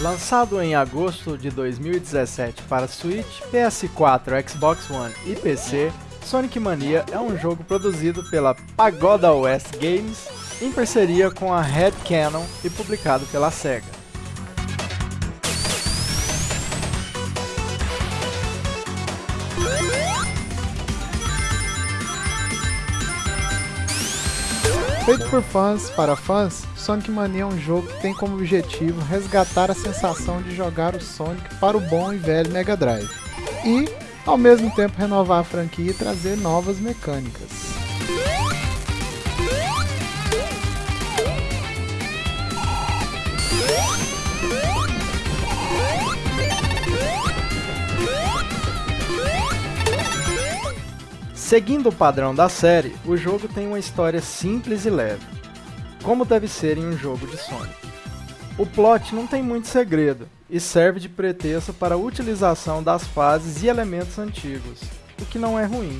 Lançado em agosto de 2017 para Switch, PS4, Xbox One e PC, Sonic Mania é um jogo produzido pela Pagoda West Games em parceria com a Red Canon e publicado pela SEGA. Feito por fãs para fãs, Sonic Mania é um jogo que tem como objetivo resgatar a sensação de jogar o Sonic para o bom e velho Mega Drive e, ao mesmo tempo, renovar a franquia e trazer novas mecânicas. Seguindo o padrão da série, o jogo tem uma história simples e leve, como deve ser em um jogo de Sonic. O plot não tem muito segredo e serve de pretexto para a utilização das fases e elementos antigos, o que não é ruim.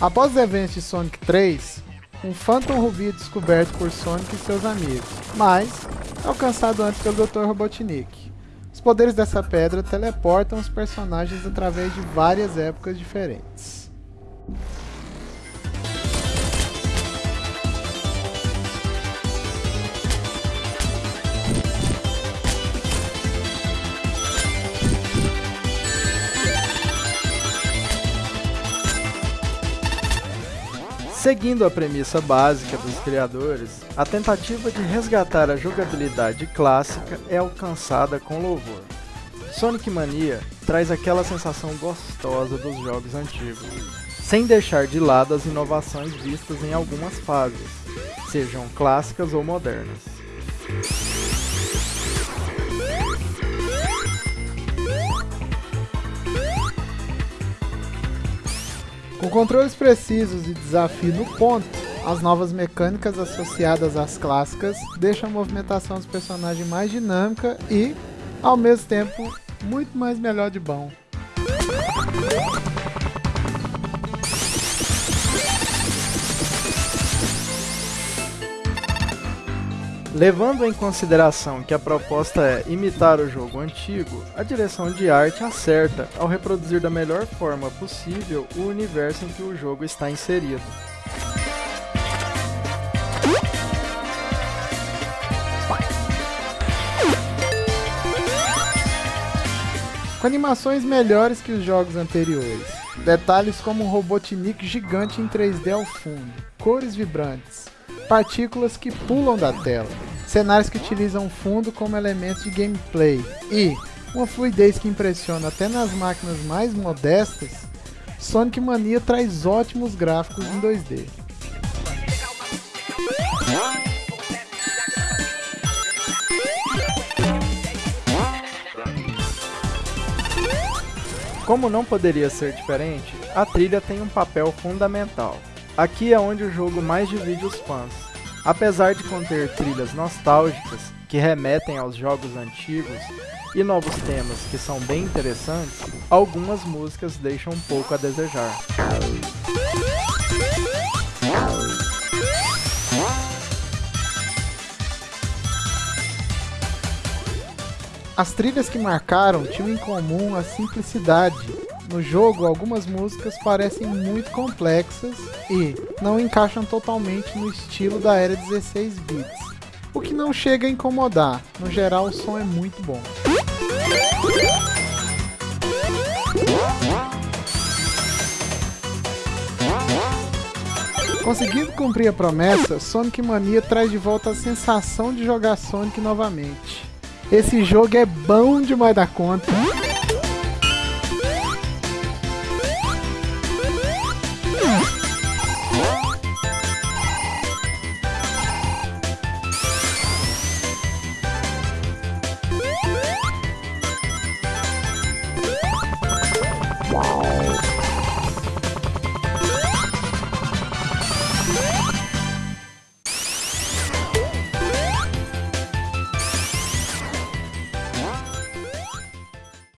Após os eventos de Sonic 3, um Phantom Ruby é descoberto por Sonic e seus amigos, mas é alcançado antes pelo Dr. Robotnik. Os poderes dessa pedra teleportam os personagens através de várias épocas diferentes. Seguindo a premissa básica dos criadores, a tentativa de resgatar a jogabilidade clássica é alcançada com louvor. Sonic Mania traz aquela sensação gostosa dos jogos antigos, sem deixar de lado as inovações vistas em algumas fases, sejam clássicas ou modernas. Com controles precisos e desafio no ponto, as novas mecânicas associadas às clássicas deixam a movimentação dos personagens mais dinâmica e, ao mesmo tempo, muito mais melhor de bom. Levando em consideração que a proposta é imitar o jogo antigo, a direção de arte acerta ao reproduzir da melhor forma possível o universo em que o jogo está inserido. Com animações melhores que os jogos anteriores, detalhes como um Robotnik gigante em 3D ao fundo, cores vibrantes, partículas que pulam da tela, cenários que utilizam fundo como elemento de gameplay e uma fluidez que impressiona até nas máquinas mais modestas, Sonic Mania traz ótimos gráficos em 2D. Como não poderia ser diferente, a trilha tem um papel fundamental. Aqui é onde o jogo mais divide os fãs. Apesar de conter trilhas nostálgicas que remetem aos jogos antigos e novos temas que são bem interessantes, algumas músicas deixam um pouco a desejar. As trilhas que marcaram tinham em comum a simplicidade, no jogo, algumas músicas parecem muito complexas e não encaixam totalmente no estilo da era 16 bits, o que não chega a incomodar, no geral o som é muito bom. Conseguindo cumprir a promessa, Sonic Mania traz de volta a sensação de jogar Sonic novamente. Esse jogo é bom demais da conta.